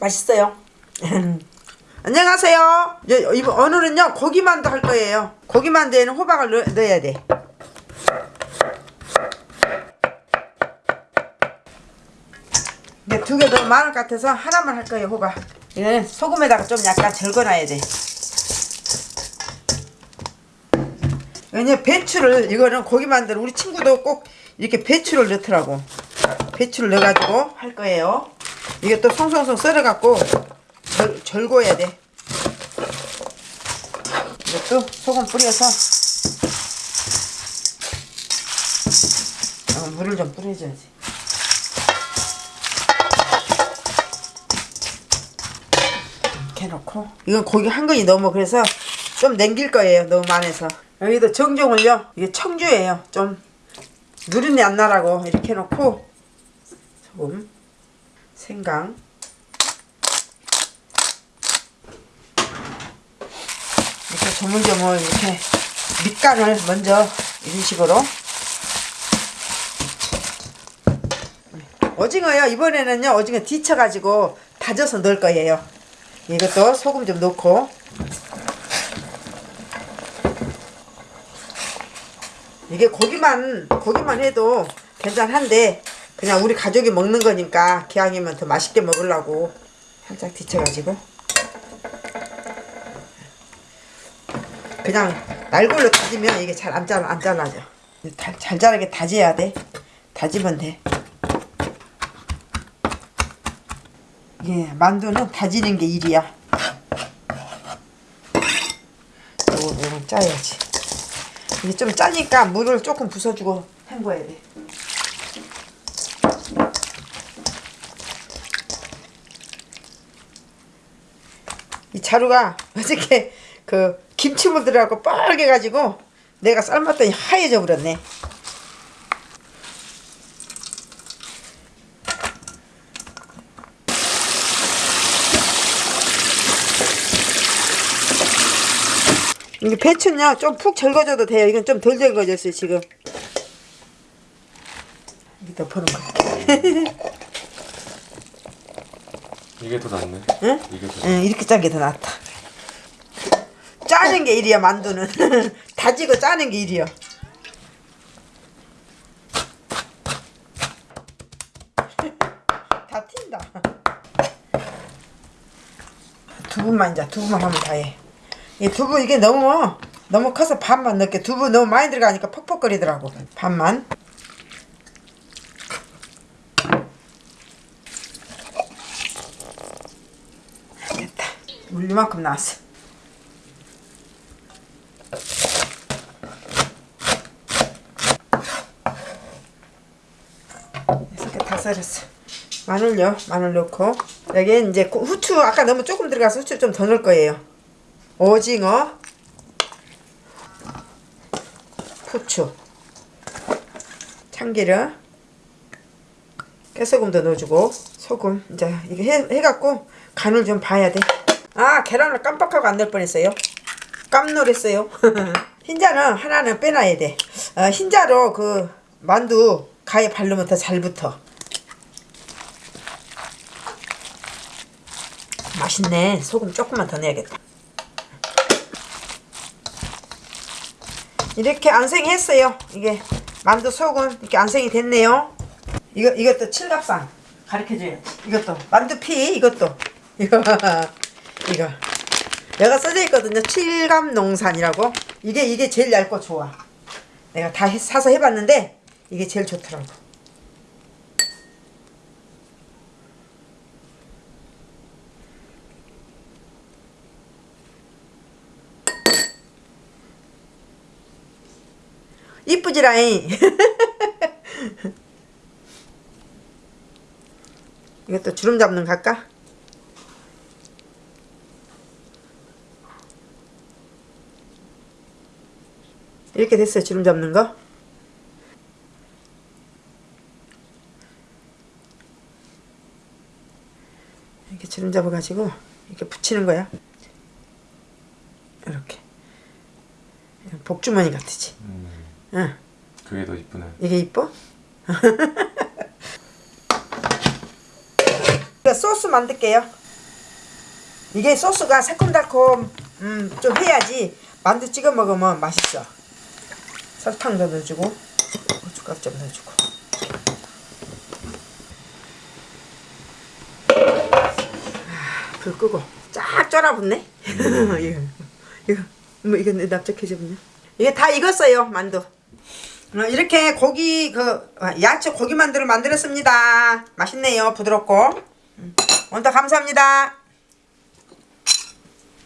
맛있어요. 안녕하세요. 이제 이번 오늘은요 고기만두 할 거예요. 고기만두에는 호박을 넣, 넣어야 돼. 근데 두개 너무 많을 것 같아서 하나만 할 거예요 호박. 이거는 소금에다가 좀 약간 절거놔야 돼. 왜냐 배추를 이거는 고기만두 우리 친구도 꼭 이렇게 배추를 넣더라고. 배추를 넣어가지고 할 거예요. 이게 또 송송송 썰어갖고 절, 절고야 돼. 이것도 소금 뿌려서 어, 물을 좀 뿌려줘야지. 이렇게 해놓고 이건 고기 한 건이 너무 그래서 좀 남길 거예요. 너무 많아서 여기도 정종을요. 이게 청주예요. 좀 누린내 안 나라고 이렇게 해놓고 소금 생강. 이렇게 조물조물 이렇게 밑간을 먼저 이런 식으로. 오징어요. 이번에는요 오징어 뒤쳐 가지고 다져서 넣을 거예요. 이것도 소금 좀 넣고. 이게 고기만 고기만 해도 괜찮한데 그냥 우리 가족이 먹는 거니까 기왕이면 더 맛있게 먹으려고 살짝 뒤쳐가지고. 그냥 날골로 다지면 이게 잘 안 잘라 안 잘라져 잘, 잘 자르게 다져야 돼. 다지면 돼. 이게 만두는 다지는 게 일이야. 요거 짜야지. 이게 좀 짜니까 물을 조금 부숴주고 헹궈야 돼 이 자루가 어저께 그 김치물 들어가고 빨개 가지고 내가 삶았더니 하얘져 버렸네. 이게 배추는요 좀 푹 절거져도 돼요. 이건 좀 덜 절거졌어요 지금. 여기다 버는 거야 이게 더 낫네. 응? 이게 더. 응, 이렇게 짠 게 더 낫다. 짜는 게 일이야, 만두는. 다지고 짜는 게 일이야. 다 튄다. 두부만 이제 두부만 하면 다 해. 이 두부 이게 너무 너무 커서 반만 넣게 두부 너무 많이 들어가니까 퍽퍽거리더라고. 반만. 됐다. 물 이만큼 나왔어. 이렇게 다 썰었어. 마늘요. 마늘 넣고 여기 이제 고- 후추 아까 너무 조금 들어가서 후추 좀 더 넣을 거예요. 오징어, 후추, 참기름, 깨소금도 넣어주고 소금 이제 이거 해, 해갖고 간을 좀 봐야 돼. 아 계란을 깜빡하고 안 넣을 뻔했어요. 깜놀했어요. 흰자는 하나는 빼놔야 돼. 어, 흰자로 그 만두 가에 바르면 더 잘 붙어. 맛있네. 소금 조금만 더 넣어야겠다. 이렇게 안생했어요. 이게 만두 속은 이렇게 안생이 됐네요. 이거 이것도 칠갑산 가르쳐줘야지. 이것도 만두피 이것도 이거 내가 써져 있거든요. 칠갑농산이라고 이게 이게 제일 얇고 좋아. 내가 다 해- 사서 해봤는데 이게 제일 좋더라고. 이쁘지라잉. 이것도 주름 잡는 거 할까? 이렇게 됐어요. 주름 잡는 거. 이렇게 주름 잡아 가지고 이렇게 붙이는 거야. 이렇게. 복주머니 같으지. 음, 응. 그게 더 이쁘네. 이게 이뻐? 소스 만들게요. 이게 소스가 새콤달콤 음, 좀 해야지 만두 찍어 먹으면 맛있어. 설탕도 넣어주고 고춧가루 좀 넣어주고. 아, 불 끄고 쫙 쫄아붙네. 이거 이거 뭐 이거 납작해졌네. 이게 다 익었어요 만두. 어, 이렇게 고기 그 아, 야채 고기 만두를 만들었습니다. 맛있네요 부드럽고. 음, 오늘도 감사합니다.